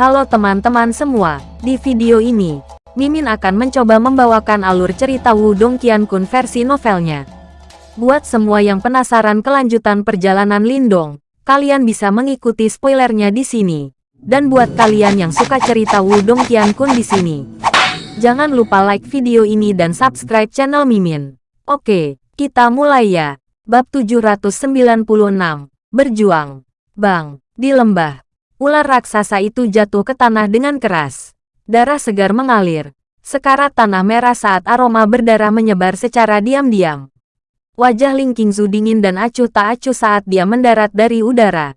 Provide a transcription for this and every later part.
Halo teman-teman semua, di video ini, Mimin akan mencoba membawakan alur cerita Wudong Qiankun versi novelnya. Buat semua yang penasaran kelanjutan perjalanan Lindong, kalian bisa mengikuti spoilernya di sini. Dan buat kalian yang suka cerita Wudong Qiankun di sini, jangan lupa like video ini dan subscribe channel Mimin. Oke, kita mulai ya. Bab 796, Berjuang. Bang, di lembah, Ular raksasa itu jatuh ke tanah dengan keras. Darah segar mengalir. Sekarat tanah merah saat aroma berdarah menyebar secara diam-diam. Wajah Ling Qingzu dingin dan acuh tak acuh saat dia mendarat dari udara.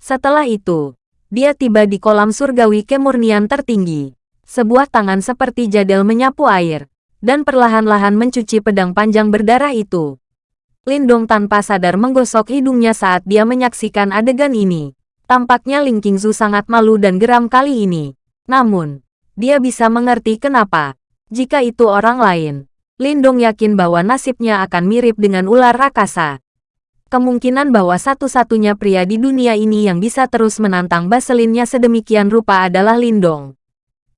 Setelah itu, dia tiba di kolam surgawi kemurnian tertinggi. Sebuah tangan seperti jadel menyapu air, dan perlahan-lahan mencuci pedang panjang berdarah itu. Lindong tanpa sadar menggosok hidungnya saat dia menyaksikan adegan ini. Tampaknya Ling Qingzu sangat malu dan geram kali ini. Namun, dia bisa mengerti kenapa. Jika itu orang lain, Lindong yakin bahwa nasibnya akan mirip dengan ular rakasa. Kemungkinan bahwa satu-satunya pria di dunia ini yang bisa terus menantang Baselinnya sedemikian rupa adalah Lindong.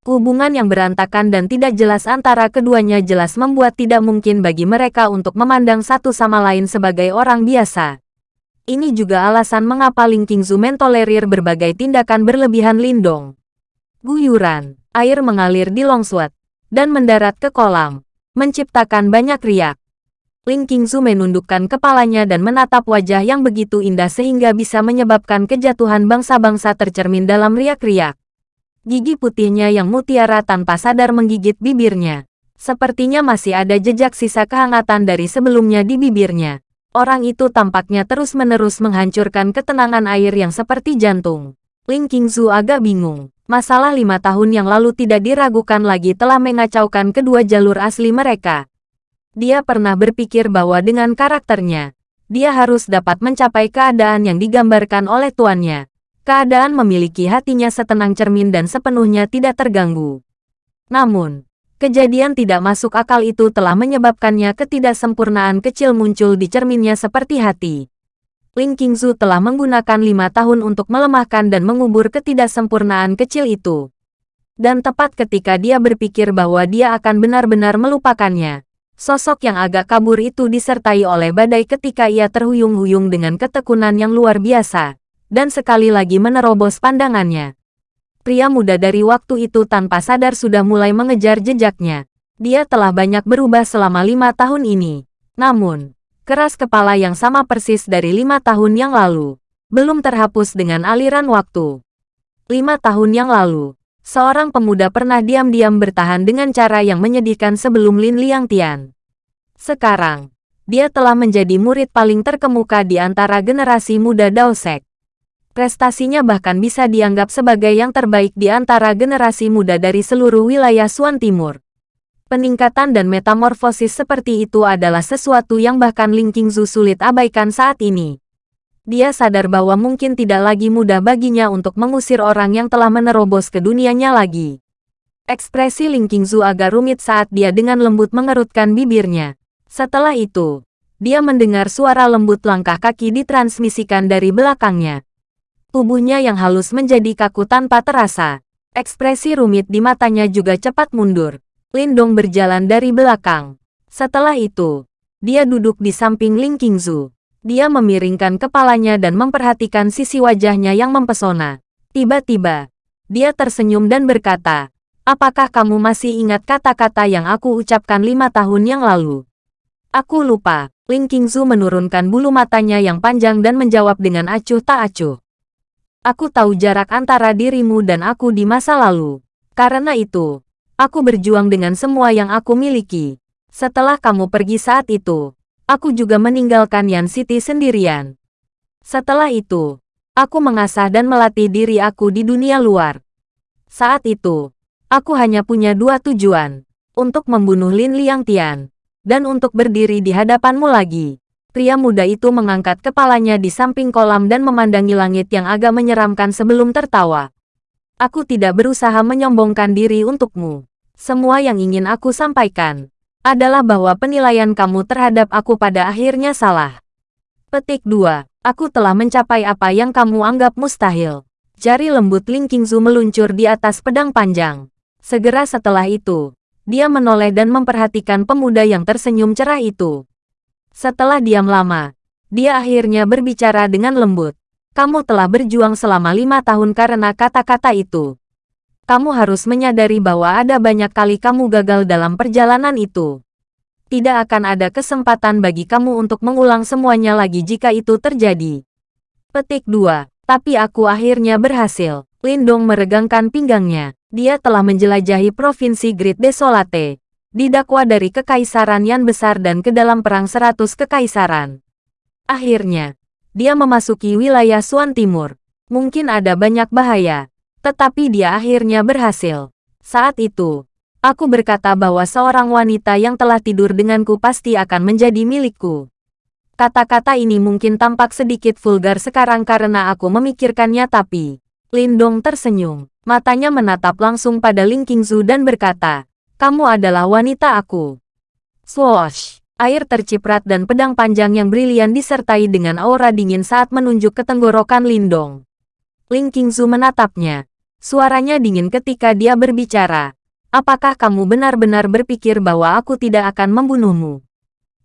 Hubungan yang berantakan dan tidak jelas antara keduanya jelas membuat tidak mungkin bagi mereka untuk memandang satu sama lain sebagai orang biasa. Ini juga alasan mengapa Ling Qingzu mentolerir berbagai tindakan berlebihan Lindong. Guyuran, air mengalir di Longswat, dan mendarat ke kolam, menciptakan banyak riak. Ling Qingzu menundukkan kepalanya dan menatap wajah yang begitu indah sehingga bisa menyebabkan kejatuhan bangsa-bangsa tercermin dalam riak-riak. Gigi putihnya yang mutiara tanpa sadar menggigit bibirnya. Sepertinya masih ada jejak sisa kehangatan dari sebelumnya di bibirnya. Orang itu tampaknya terus-menerus menghancurkan ketenangan air yang seperti jantung. Ling Qingzu agak bingung. Masalah lima tahun yang lalu tidak diragukan lagi telah mengacaukan kedua jalur asli mereka. Dia pernah berpikir bahwa dengan karakternya, dia harus dapat mencapai keadaan yang digambarkan oleh tuannya. Keadaan memiliki hatinya setenang cermin dan sepenuhnya tidak terganggu. Namun, Kejadian tidak masuk akal itu telah menyebabkannya ketidaksempurnaan kecil muncul di cerminnya seperti hati. Ling Qingzu telah menggunakan lima tahun untuk melemahkan dan mengubur ketidaksempurnaan kecil itu. Dan tepat ketika dia berpikir bahwa dia akan benar-benar melupakannya, sosok yang agak kabur itu disertai oleh badai ketika ia terhuyung-huyung dengan ketekunan yang luar biasa, dan sekali lagi menerobos pandangannya. Pria muda dari waktu itu tanpa sadar sudah mulai mengejar jejaknya. Dia telah banyak berubah selama lima tahun ini. Namun, keras kepala yang sama persis dari lima tahun yang lalu, belum terhapus dengan aliran waktu. Lima tahun yang lalu, seorang pemuda pernah diam-diam bertahan dengan cara yang menyedihkan sebelum Lin Liang Tian. Sekarang, dia telah menjadi murid paling terkemuka di antara generasi muda Daosek. Prestasinya bahkan bisa dianggap sebagai yang terbaik di antara generasi muda dari seluruh wilayah Suan Timur. Peningkatan dan metamorfosis seperti itu adalah sesuatu yang bahkan Ling Qingzu sulit abaikan saat ini. Dia sadar bahwa mungkin tidak lagi mudah baginya untuk mengusir orang yang telah menerobos ke dunianya lagi. Ekspresi Ling Qingzu agak rumit saat dia dengan lembut mengerutkan bibirnya. Setelah itu, dia mendengar suara lembut langkah kaki ditransmisikan dari belakangnya. Tubuhnya yang halus menjadi kaku tanpa terasa. Ekspresi rumit di matanya juga cepat mundur. Lindong berjalan dari belakang. Setelah itu, dia duduk di samping Ling Qingzu. Dia memiringkan kepalanya dan memperhatikan sisi wajahnya yang mempesona. Tiba-tiba, dia tersenyum dan berkata, Apakah kamu masih ingat kata-kata yang aku ucapkan lima tahun yang lalu? Aku lupa. Ling Qingzu menurunkan bulu matanya yang panjang dan menjawab dengan acuh tak acuh. Aku tahu jarak antara dirimu dan aku di masa lalu. Karena itu, aku berjuang dengan semua yang aku miliki. Setelah kamu pergi saat itu, aku juga meninggalkan Yan City sendirian. Setelah itu, aku mengasah dan melatih diri aku di dunia luar. Saat itu, aku hanya punya dua tujuan. Untuk membunuh Lin Liang Tian, dan untuk berdiri di hadapanmu lagi. Pria muda itu mengangkat kepalanya di samping kolam dan memandangi langit yang agak menyeramkan sebelum tertawa. Aku tidak berusaha menyombongkan diri untukmu. Semua yang ingin aku sampaikan adalah bahwa penilaian kamu terhadap aku pada akhirnya salah. Petik 2. Aku telah mencapai apa yang kamu anggap mustahil. Jari lembut Ling Qingzu meluncur di atas pedang panjang. Segera setelah itu, dia menoleh dan memperhatikan pemuda yang tersenyum cerah itu. Setelah diam lama, dia akhirnya berbicara dengan lembut. Kamu telah berjuang selama lima tahun karena kata-kata itu. Kamu harus menyadari bahwa ada banyak kali kamu gagal dalam perjalanan itu. Tidak akan ada kesempatan bagi kamu untuk mengulang semuanya lagi jika itu terjadi. Petik 2. Tapi aku akhirnya berhasil. Lindong meregangkan pinggangnya. Dia telah menjelajahi Provinsi Great Desolate. Didakwa dari Kekaisaran yang besar dan ke dalam perang seratus kekaisaran. Akhirnya, dia memasuki wilayah Suan Timur. Mungkin ada banyak bahaya, tetapi dia akhirnya berhasil. Saat itu, aku berkata bahwa seorang wanita yang telah tidur denganku pasti akan menjadi milikku. Kata-kata ini mungkin tampak sedikit vulgar sekarang karena aku memikirkannya tapi... Lindong tersenyum. Matanya menatap langsung pada Ling Qingzu dan berkata, Kamu adalah wanita aku. Swoosh! Air terciprat dan pedang panjang yang brilian disertai dengan aura dingin saat menunjuk ke tenggorokan Lindong. Ling Qingzu menatapnya, Suaranya dingin ketika dia berbicara. Apakah kamu benar-benar berpikir bahwa aku tidak akan membunuhmu?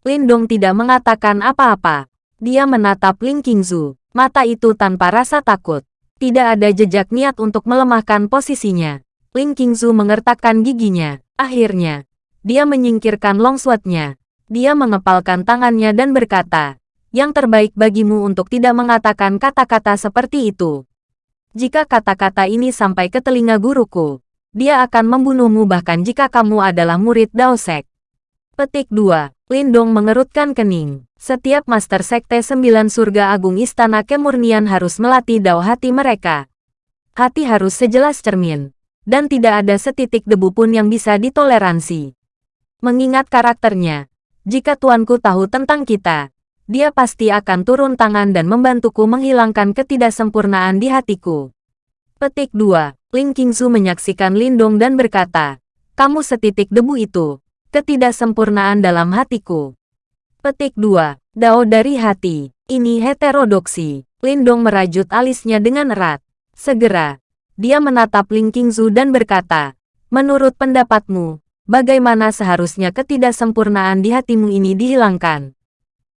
Lindong tidak mengatakan apa-apa. Dia menatap Ling Qingzu, mata itu tanpa rasa takut. Tidak ada jejak niat untuk melemahkan posisinya. Ling Qingzu mengertakkan giginya. Akhirnya, dia menyingkirkan longswordnya. Dia mengepalkan tangannya dan berkata, yang terbaik bagimu untuk tidak mengatakan kata-kata seperti itu. Jika kata-kata ini sampai ke telinga guruku, dia akan membunuhmu bahkan jika kamu adalah murid Daosek. Petik 2. Lindong mengerutkan kening. Setiap Master Sekte Sembilan Surga Agung Istana Kemurnian harus melatih dao hati mereka. Hati harus sejelas cermin. Dan tidak ada setitik debu pun yang bisa ditoleransi. Mengingat karakternya, jika tuanku tahu tentang kita, dia pasti akan turun tangan dan membantuku menghilangkan ketidaksempurnaan di hatiku. Petik 2. Ling Qingzu menyaksikan Lindong dan berkata, Kamu setitik debu itu, ketidaksempurnaan dalam hatiku. Petik 2. Dao dari hati, ini heterodoksi. Lindong merajut alisnya dengan erat. Segera, dia menatap Ling Qingzu dan berkata, Menurut pendapatmu, bagaimana seharusnya ketidaksempurnaan di hatimu ini dihilangkan?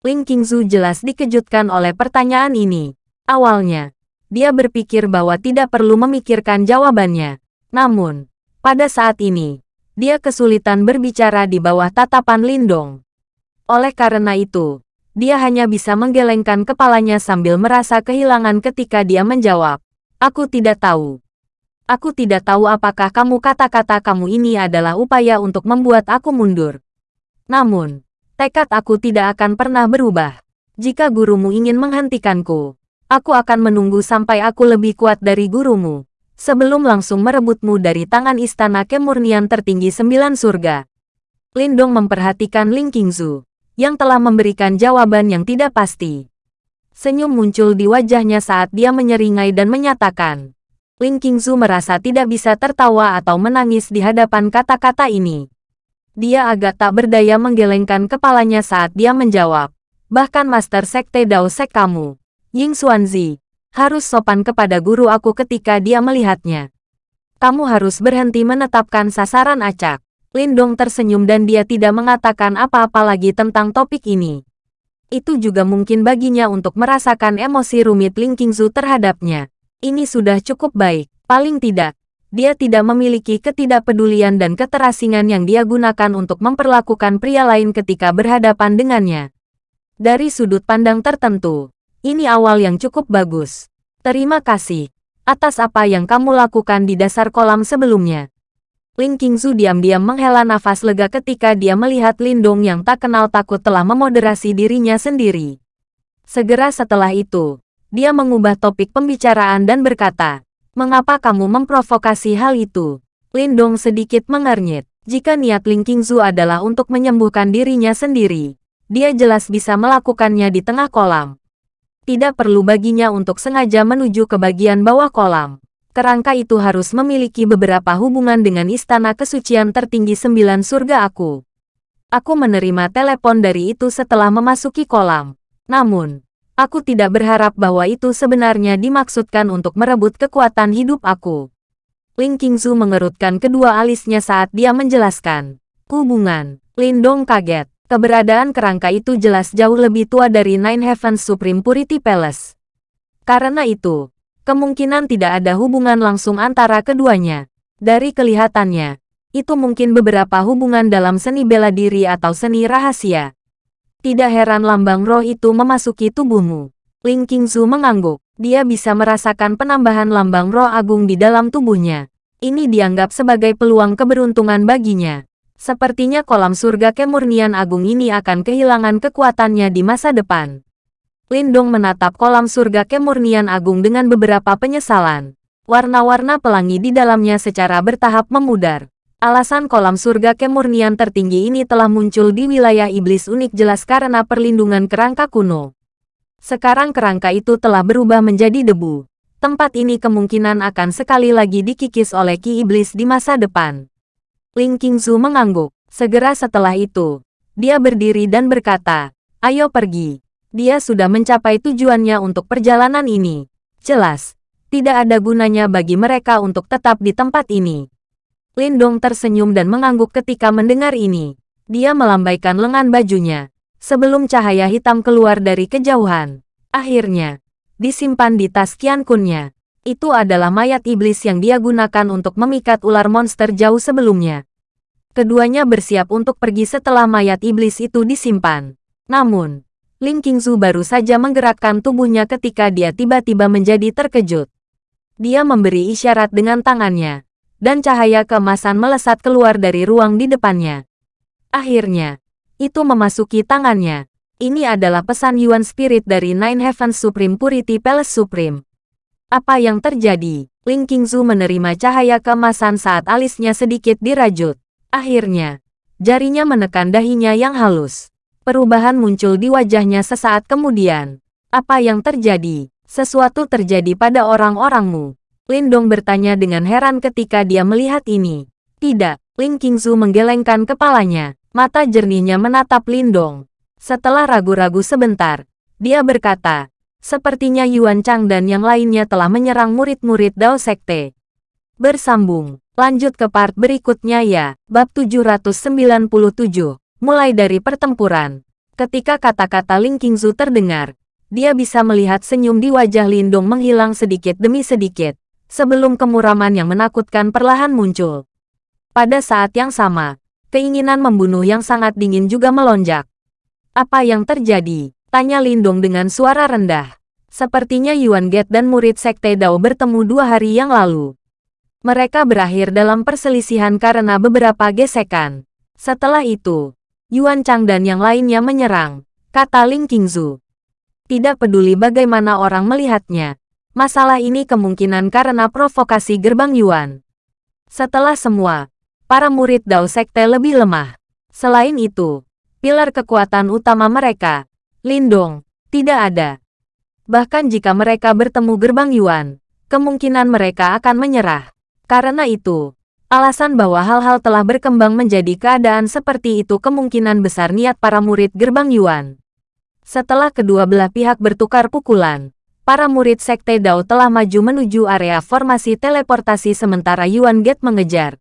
Ling Qingzu jelas dikejutkan oleh pertanyaan ini. Awalnya, dia berpikir bahwa tidak perlu memikirkan jawabannya. Namun, pada saat ini, dia kesulitan berbicara di bawah tatapan Lindong. Oleh karena itu, dia hanya bisa menggelengkan kepalanya sambil merasa kehilangan ketika dia menjawab, Aku tidak tahu. Aku tidak tahu apakah kamu kata-kata kamu ini adalah upaya untuk membuat aku mundur. Namun, Tekad aku tidak akan pernah berubah. Jika gurumu ingin menghentikanku, aku akan menunggu sampai aku lebih kuat dari gurumu, sebelum langsung merebutmu dari tangan istana kemurnian tertinggi sembilan surga. Lindong memperhatikan Ling Qingzu, yang telah memberikan jawaban yang tidak pasti. Senyum muncul di wajahnya saat dia menyeringai dan menyatakan, Ling Qingzu merasa tidak bisa tertawa atau menangis di hadapan kata-kata ini. Dia agak tak berdaya menggelengkan kepalanya saat dia menjawab. Bahkan Master Sekte Dao Sek kamu, Ying Xuanzi, harus sopan kepada guru aku ketika dia melihatnya. Kamu harus berhenti menetapkan sasaran acak. Lindong tersenyum dan dia tidak mengatakan apa-apa lagi tentang topik ini. Itu juga mungkin baginya untuk merasakan emosi rumit Ling Qingzu terhadapnya. Ini sudah cukup baik, paling tidak, dia tidak memiliki ketidakpedulian dan keterasingan yang dia gunakan untuk memperlakukan pria lain ketika berhadapan dengannya. Dari sudut pandang tertentu, ini awal yang cukup bagus. Terima kasih atas apa yang kamu lakukan di dasar kolam sebelumnya. Ling Qingzu diam-diam menghela nafas lega ketika dia melihat Lindong yang tak kenal takut telah memoderasi dirinya sendiri. Segera setelah itu, dia mengubah topik pembicaraan dan berkata, Mengapa kamu memprovokasi hal itu? Lindong sedikit mengernyit. Jika niat Ling Qingzu adalah untuk menyembuhkan dirinya sendiri, dia jelas bisa melakukannya di tengah kolam. Tidak perlu baginya untuk sengaja menuju ke bagian bawah kolam. Kerangka itu harus memiliki beberapa hubungan dengan istana kesucian tertinggi sembilan surga aku. Aku menerima telepon dari itu setelah memasuki kolam. Namun, Aku tidak berharap bahwa itu sebenarnya dimaksudkan untuk merebut kekuatan hidup aku. Ling Qingzu mengerutkan kedua alisnya saat dia menjelaskan. Hubungan. Lindong kaget. Keberadaan kerangka itu jelas jauh lebih tua dari Nine Heavens Supreme Purity Palace. Karena itu, kemungkinan tidak ada hubungan langsung antara keduanya. Dari kelihatannya, itu mungkin beberapa hubungan dalam seni bela diri atau seni rahasia. Tidak heran lambang roh itu memasuki tubuhmu. Ling Qingzu mengangguk. Dia bisa merasakan penambahan lambang roh agung di dalam tubuhnya. Ini dianggap sebagai peluang keberuntungan baginya. Sepertinya kolam surga kemurnian agung ini akan kehilangan kekuatannya di masa depan. Lindong menatap kolam surga kemurnian agung dengan beberapa penyesalan. Warna-warna pelangi di dalamnya secara bertahap memudar. Alasan kolam surga kemurnian tertinggi ini telah muncul di wilayah iblis unik jelas karena perlindungan kerangka kuno. Sekarang kerangka itu telah berubah menjadi debu. Tempat ini kemungkinan akan sekali lagi dikikis oleh ki iblis di masa depan. Ling Qingzu mengangguk. Segera setelah itu, dia berdiri dan berkata, Ayo pergi. Dia sudah mencapai tujuannya untuk perjalanan ini. Jelas, tidak ada gunanya bagi mereka untuk tetap di tempat ini. Lindong tersenyum dan mengangguk ketika mendengar ini. Dia melambaikan lengan bajunya. Sebelum cahaya hitam keluar dari kejauhan. Akhirnya, disimpan di tas Kian Kunnya. Itu adalah mayat iblis yang dia gunakan untuk memikat ular monster jauh sebelumnya. Keduanya bersiap untuk pergi setelah mayat iblis itu disimpan. Namun, Ling Qingzu baru saja menggerakkan tubuhnya ketika dia tiba-tiba menjadi terkejut. Dia memberi isyarat dengan tangannya dan cahaya keemasan melesat keluar dari ruang di depannya. Akhirnya, itu memasuki tangannya. Ini adalah pesan Yuan Spirit dari Nine Heavens Supreme Purity Palace Supreme. Apa yang terjadi? Ling Qingzu menerima cahaya keemasan saat alisnya sedikit dirajut. Akhirnya, jarinya menekan dahinya yang halus. Perubahan muncul di wajahnya sesaat kemudian. Apa yang terjadi? Sesuatu terjadi pada orang-orangmu. Lindong bertanya dengan heran ketika dia melihat ini. Tidak, Ling Qingzu menggelengkan kepalanya. Mata jernihnya menatap Lindong. Setelah ragu-ragu sebentar, dia berkata, sepertinya Yuan Chang dan yang lainnya telah menyerang murid-murid Dao Sekte. Bersambung, lanjut ke part berikutnya ya, bab 797, mulai dari pertempuran. Ketika kata-kata Ling Qingzu terdengar, dia bisa melihat senyum di wajah Lindong menghilang sedikit demi sedikit sebelum kemuraman yang menakutkan perlahan muncul. Pada saat yang sama, keinginan membunuh yang sangat dingin juga melonjak. Apa yang terjadi? Tanya Lindong dengan suara rendah. Sepertinya Yuan Get dan murid Sekte Dao bertemu dua hari yang lalu. Mereka berakhir dalam perselisihan karena beberapa gesekan. Setelah itu, Yuan Chang dan yang lainnya menyerang, kata Ling Qingzu. Tidak peduli bagaimana orang melihatnya, Masalah ini kemungkinan karena provokasi gerbang Yuan. Setelah semua, para murid Dao Sekte lebih lemah. Selain itu, pilar kekuatan utama mereka, Lindong, tidak ada. Bahkan jika mereka bertemu gerbang Yuan, kemungkinan mereka akan menyerah. Karena itu, alasan bahwa hal-hal telah berkembang menjadi keadaan seperti itu kemungkinan besar niat para murid gerbang Yuan. Setelah kedua belah pihak bertukar pukulan, para murid Sekte Dao telah maju menuju area formasi teleportasi sementara Yuan Gate mengejar.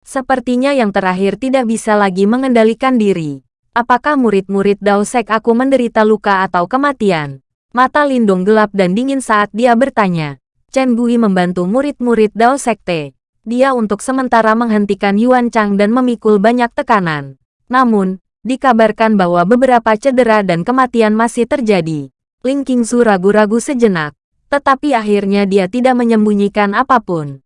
Sepertinya yang terakhir tidak bisa lagi mengendalikan diri. Apakah murid-murid Dao Sek aku menderita luka atau kematian? Mata Lindung gelap dan dingin saat dia bertanya. Chen Gui membantu murid-murid Dao Sekte. Dia untuk sementara menghentikan Yuan Chang dan memikul banyak tekanan. Namun, dikabarkan bahwa beberapa cedera dan kematian masih terjadi. Ling Qingzu ragu-ragu sejenak, tetapi akhirnya dia tidak menyembunyikan apa pun.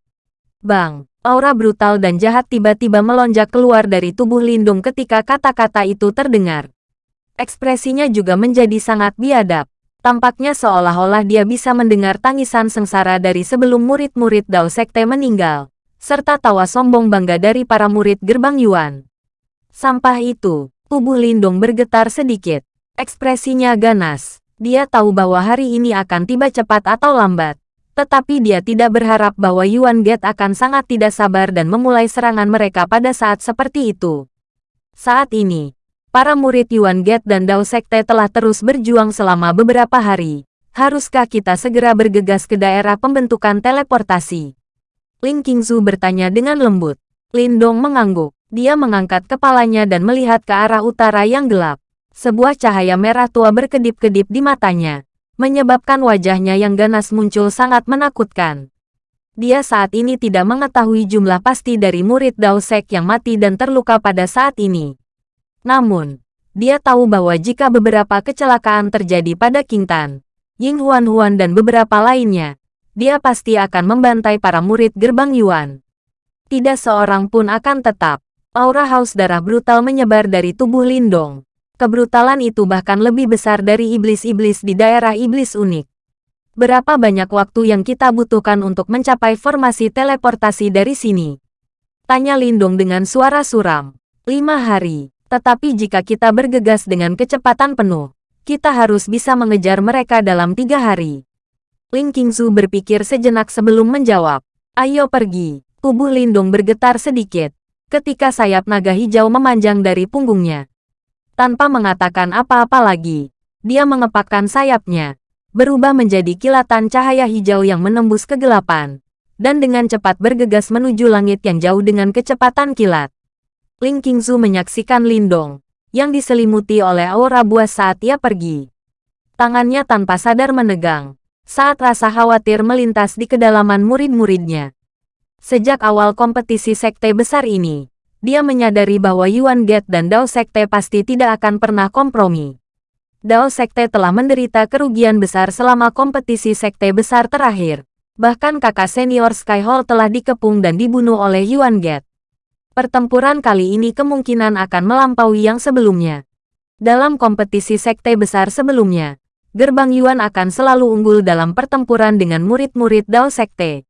Bang, aura brutal dan jahat tiba-tiba melonjak keluar dari tubuh Lindung ketika kata-kata itu terdengar. Ekspresinya juga menjadi sangat biadab. Tampaknya seolah-olah dia bisa mendengar tangisan sengsara dari sebelum murid-murid Dao Sekte meninggal, serta tawa sombong bangga dari para murid gerbang Yuan. Sampah itu, tubuh Lindung bergetar sedikit. Ekspresinya ganas. Dia tahu bahwa hari ini akan tiba cepat atau lambat. Tetapi dia tidak berharap bahwa Yuan Gate akan sangat tidak sabar dan memulai serangan mereka pada saat seperti itu. Saat ini, Para murid Yuan Get dan Dao Sekte telah terus berjuang selama beberapa hari. Haruskah kita segera bergegas ke daerah pembentukan teleportasi? Ling Qingzu bertanya dengan lembut. Lindong mengangguk. Dia mengangkat kepalanya dan melihat ke arah utara yang gelap. Sebuah cahaya merah tua berkedip-kedip di matanya, menyebabkan wajahnya yang ganas muncul sangat menakutkan. Dia saat ini tidak mengetahui jumlah pasti dari murid Dao Sek yang mati dan terluka pada saat ini. Namun, dia tahu bahwa jika beberapa kecelakaan terjadi pada King Tan, Ying Huan Huan dan beberapa lainnya, dia pasti akan membantai para murid gerbang Yuan. Tidak seorang pun akan tetap. Aura haus darah brutal menyebar dari tubuh Lindong. Kebrutalan itu bahkan lebih besar dari iblis-iblis di daerah iblis unik. Berapa banyak waktu yang kita butuhkan untuk mencapai formasi teleportasi dari sini? Tanya Lindong dengan suara suram. Lima hari. Tetapi jika kita bergegas dengan kecepatan penuh, kita harus bisa mengejar mereka dalam tiga hari. Ling Qingzu berpikir sejenak sebelum menjawab. Ayo pergi. Tubuh Lindung bergetar sedikit, ketika sayap naga hijau memanjang dari punggungnya. Tanpa mengatakan apa-apa lagi, dia mengepakkan sayapnya, berubah menjadi kilatan cahaya hijau yang menembus kegelapan, dan dengan cepat bergegas menuju langit yang jauh dengan kecepatan kilat. Ling Qingzu menyaksikan Lindong, yang diselimuti oleh aura buas saat ia pergi. Tangannya tanpa sadar menegang, saat rasa khawatir melintas di kedalaman murid-muridnya. Sejak awal kompetisi sekte besar ini, dia menyadari bahwa Yuan Get dan Dao Sekte pasti tidak akan pernah kompromi. Dao Sekte telah menderita kerugian besar selama kompetisi sekte besar terakhir. Bahkan kakak senior Skyhall telah dikepung dan dibunuh oleh Yuan Get. Pertempuran kali ini kemungkinan akan melampaui yang sebelumnya. Dalam kompetisi sekte besar sebelumnya, Gerbang Yuan akan selalu unggul dalam pertempuran dengan murid-murid Dao Sekte.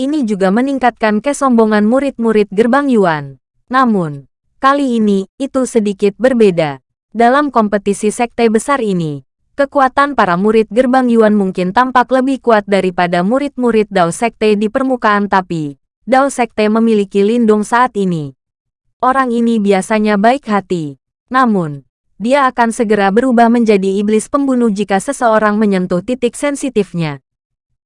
Ini juga meningkatkan kesombongan murid-murid Gerbang Yuan. Namun, kali ini, itu sedikit berbeda. Dalam kompetisi sekte besar ini, kekuatan para murid Gerbang Yuan mungkin tampak lebih kuat daripada murid-murid Dao Sekte di permukaan tapi, Dao Sekte memiliki lindung saat ini. Orang ini biasanya baik hati. Namun, dia akan segera berubah menjadi iblis pembunuh jika seseorang menyentuh titik sensitifnya.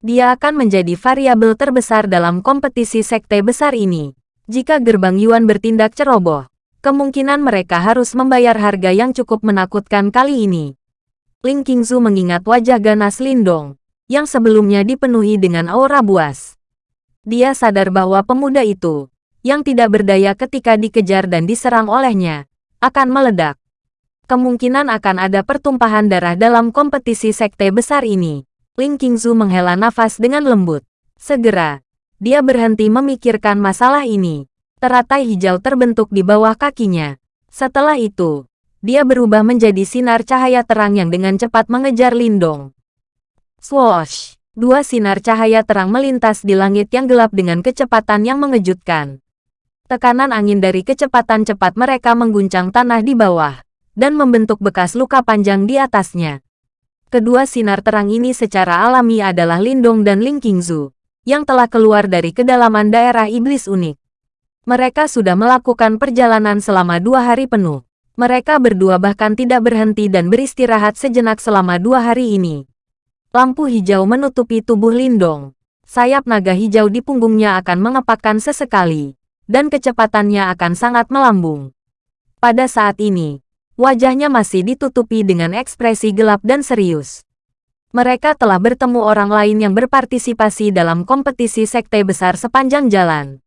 Dia akan menjadi variabel terbesar dalam kompetisi sekte besar ini. Jika gerbang Yuan bertindak ceroboh, kemungkinan mereka harus membayar harga yang cukup menakutkan kali ini. Ling Qingzu mengingat wajah ganas Lindong, yang sebelumnya dipenuhi dengan aura buas. Dia sadar bahwa pemuda itu, yang tidak berdaya ketika dikejar dan diserang olehnya, akan meledak. Kemungkinan akan ada pertumpahan darah dalam kompetisi sekte besar ini. Ling Qingzu menghela nafas dengan lembut. Segera, dia berhenti memikirkan masalah ini. Teratai hijau terbentuk di bawah kakinya. Setelah itu, dia berubah menjadi sinar cahaya terang yang dengan cepat mengejar Lindong. Swoosh! Dua sinar cahaya terang melintas di langit yang gelap dengan kecepatan yang mengejutkan. Tekanan angin dari kecepatan cepat mereka mengguncang tanah di bawah, dan membentuk bekas luka panjang di atasnya. Kedua sinar terang ini secara alami adalah Lindong dan Ling Qingzu, yang telah keluar dari kedalaman daerah iblis unik. Mereka sudah melakukan perjalanan selama dua hari penuh. Mereka berdua bahkan tidak berhenti dan beristirahat sejenak selama dua hari ini. Lampu hijau menutupi tubuh Lindong. Sayap naga hijau di punggungnya akan mengepakkan sesekali, dan kecepatannya akan sangat melambung. Pada saat ini, wajahnya masih ditutupi dengan ekspresi gelap dan serius. Mereka telah bertemu orang lain yang berpartisipasi dalam kompetisi sekte besar sepanjang jalan.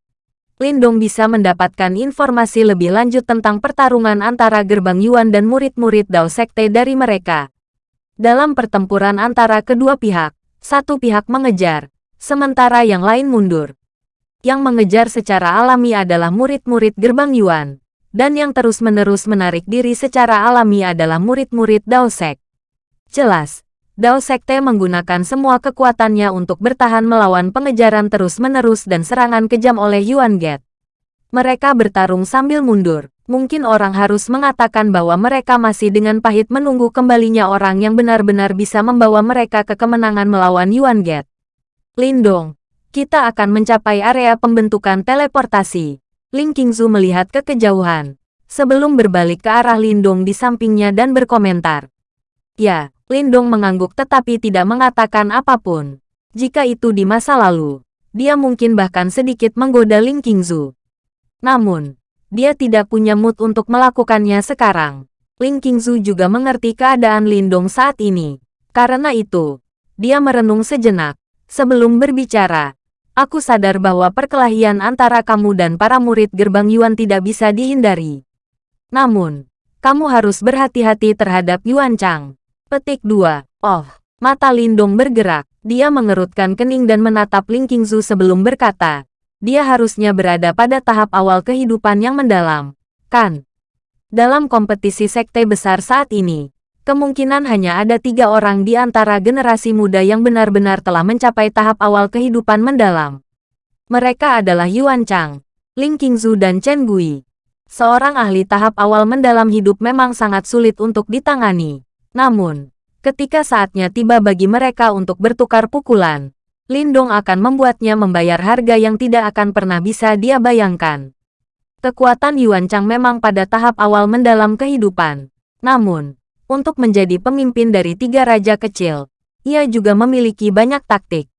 Lindong bisa mendapatkan informasi lebih lanjut tentang pertarungan antara gerbang Yuan dan murid-murid Dao Sekte dari mereka. Dalam pertempuran antara kedua pihak, satu pihak mengejar, sementara yang lain mundur. Yang mengejar secara alami adalah murid-murid gerbang Yuan, dan yang terus-menerus menarik diri secara alami adalah murid-murid Dao Sek. Jelas, Dao Sekte menggunakan semua kekuatannya untuk bertahan melawan pengejaran terus-menerus dan serangan kejam oleh Yuan Get. Mereka bertarung sambil mundur, Mungkin orang harus mengatakan bahwa mereka masih dengan pahit menunggu kembalinya orang yang benar-benar bisa membawa mereka ke kemenangan melawan Yuan Get. Lindong, kita akan mencapai area pembentukan teleportasi. Ling Qingzu melihat ke kejauhan. sebelum berbalik ke arah Lindong di sampingnya dan berkomentar. Ya, Lindong mengangguk tetapi tidak mengatakan apa pun. Jika itu di masa lalu, dia mungkin bahkan sedikit menggoda Ling Qingzu. Namun, dia tidak punya mood untuk melakukannya sekarang. Ling Qingzu juga mengerti keadaan Lindong saat ini. Karena itu, dia merenung sejenak. Sebelum berbicara, aku sadar bahwa perkelahian antara kamu dan para murid gerbang Yuan tidak bisa dihindari. Namun, kamu harus berhati-hati terhadap Yuan Chang. Petik 2. Oh, mata Lindong bergerak. Dia mengerutkan kening dan menatap Ling Qingzu sebelum berkata, dia harusnya berada pada tahap awal kehidupan yang mendalam, kan? Dalam kompetisi sekte besar saat ini, kemungkinan hanya ada tiga orang di antara generasi muda yang benar-benar telah mencapai tahap awal kehidupan mendalam. Mereka adalah Yuan Chang, Ling Qingzu dan Chen Gui. Seorang ahli tahap awal mendalam hidup memang sangat sulit untuk ditangani. Namun, ketika saatnya tiba bagi mereka untuk bertukar pukulan, Lindong akan membuatnya membayar harga yang tidak akan pernah bisa dia bayangkan. Kekuatan Yuan Chang memang pada tahap awal mendalam kehidupan. Namun, untuk menjadi pemimpin dari tiga raja kecil, ia juga memiliki banyak taktik.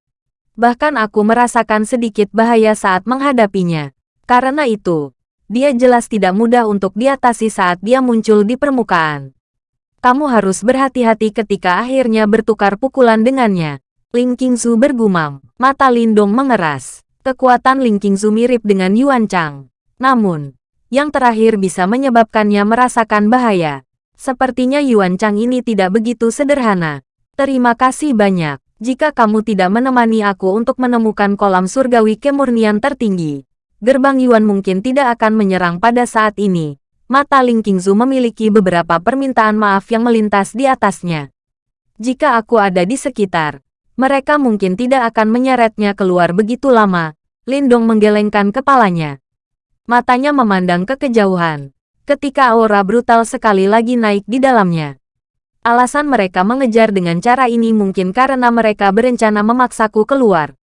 Bahkan aku merasakan sedikit bahaya saat menghadapinya. Karena itu, dia jelas tidak mudah untuk diatasi saat dia muncul di permukaan kamu harus berhati-hati ketika akhirnya bertukar pukulan dengannya. Ling Qingzu bergumam. Mata Lindong mengeras. Kekuatan Ling Qingzu mirip dengan Yuan Chang. Namun, yang terakhir bisa menyebabkannya merasakan bahaya. Sepertinya Yuan Chang ini tidak begitu sederhana. Terima kasih banyak. Jika kamu tidak menemani aku untuk menemukan kolam surgawi kemurnian tertinggi, gerbang Yuan mungkin tidak akan menyerang pada saat ini mata Ling Qingzu memiliki beberapa permintaan maaf yang melintas di atasnya. Jika aku ada di sekitar, mereka mungkin tidak akan menyeretnya keluar begitu lama. Lindong menggelengkan kepalanya. Matanya memandang ke kejauhan, ketika aura brutal sekali lagi naik di dalamnya. Alasan mereka mengejar dengan cara ini mungkin karena mereka berencana memaksaku keluar.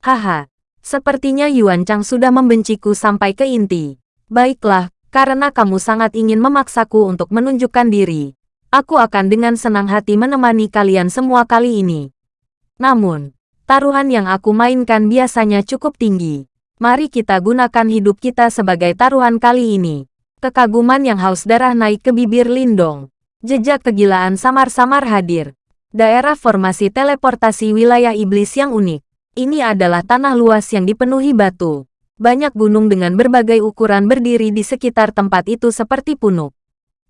Haha, sepertinya Yuan Chang sudah membenciku sampai ke inti. Baiklah, karena kamu sangat ingin memaksaku untuk menunjukkan diri. Aku akan dengan senang hati menemani kalian semua kali ini. Namun, taruhan yang aku mainkan biasanya cukup tinggi. Mari kita gunakan hidup kita sebagai taruhan kali ini. Kekaguman yang haus darah naik ke bibir Lindong. Jejak kegilaan samar-samar hadir. Daerah formasi teleportasi wilayah iblis yang unik. Ini adalah tanah luas yang dipenuhi batu banyak gunung dengan berbagai ukuran berdiri di sekitar tempat itu seperti punuk.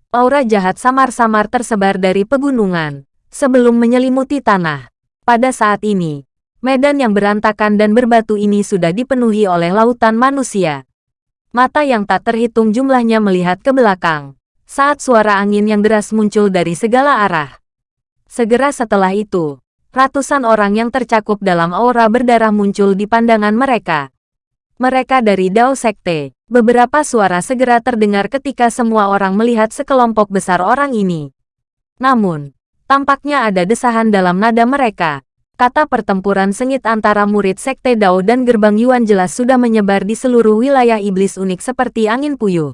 Aura jahat samar-samar tersebar dari pegunungan, sebelum menyelimuti tanah. Pada saat ini, medan yang berantakan dan berbatu ini sudah dipenuhi oleh lautan manusia. Mata yang tak terhitung jumlahnya melihat ke belakang, saat suara angin yang deras muncul dari segala arah. Segera setelah itu, ratusan orang yang tercakup dalam aura berdarah muncul di pandangan mereka. Mereka dari Dao Sekte. Beberapa suara segera terdengar ketika semua orang melihat sekelompok besar orang ini. Namun, tampaknya ada desahan dalam nada mereka. Kata pertempuran sengit antara murid Sekte Dao dan Gerbang Yuan jelas sudah menyebar di seluruh wilayah iblis unik seperti angin puyuh.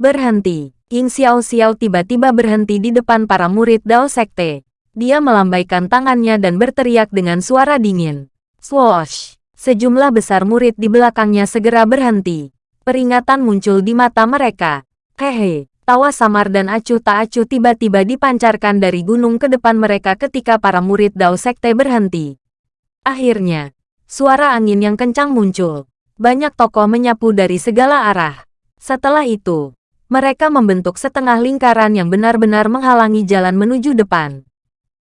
Berhenti. Ying Xiao Xiao tiba-tiba berhenti di depan para murid Dao Sekte. Dia melambaikan tangannya dan berteriak dengan suara dingin. Swoosh! Sejumlah besar murid di belakangnya segera berhenti. Peringatan muncul di mata mereka. Hehe, tawa samar dan acuh tak acuh tiba-tiba dipancarkan dari gunung ke depan mereka ketika para murid Dao Sekte berhenti. Akhirnya, suara angin yang kencang muncul. Banyak tokoh menyapu dari segala arah. Setelah itu, mereka membentuk setengah lingkaran yang benar-benar menghalangi jalan menuju depan.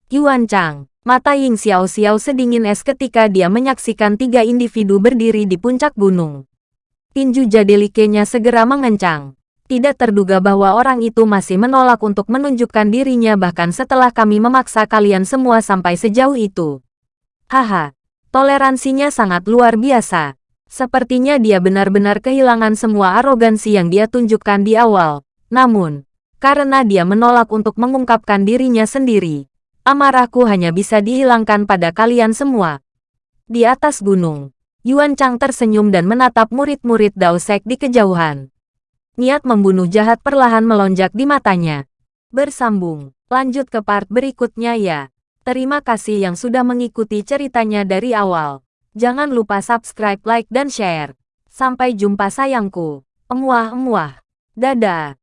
Yuan Chang, Mata Ying Xiao Xiao sedingin es ketika dia menyaksikan tiga individu berdiri di puncak gunung. Tinju jadelikenya segera mengencang. Tidak terduga bahwa orang itu masih menolak untuk menunjukkan dirinya bahkan setelah kami memaksa kalian semua sampai sejauh itu. Haha, toleransinya sangat luar biasa. Sepertinya dia benar-benar kehilangan semua arogansi yang dia tunjukkan di awal. Namun, karena dia menolak untuk mengungkapkan dirinya sendiri, Amarahku hanya bisa dihilangkan pada kalian semua. Di atas gunung, Yuan Chang tersenyum dan menatap murid-murid Dao Sek di kejauhan. Niat membunuh jahat perlahan melonjak di matanya. Bersambung. Lanjut ke part berikutnya ya. Terima kasih yang sudah mengikuti ceritanya dari awal. Jangan lupa subscribe, like, dan share. Sampai jumpa sayangku. Emuah-emuah. Dadah.